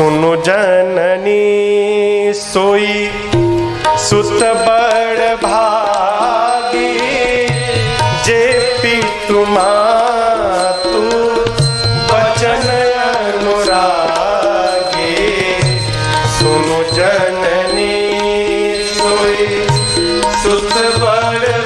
सुनु जननी सोई, सुत बड़ भागी। जे पी तुमा तू सुनु जननी सोई, सुत बड़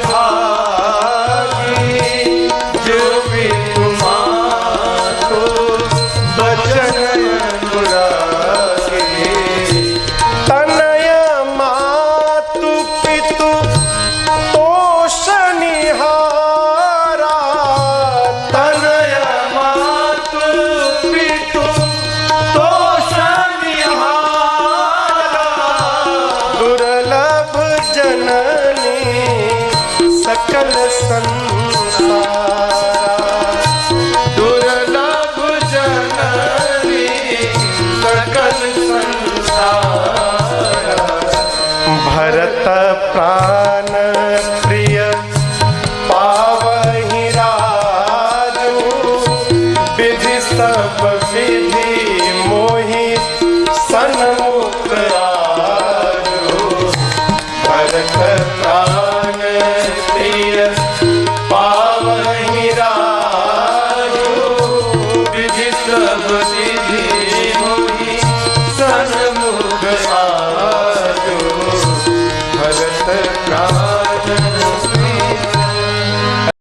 सकल सं दुर्लभ जननी सकल संसार। भरत प्राण प्रिय पावहि राजु विधि सब કૃષ્ણ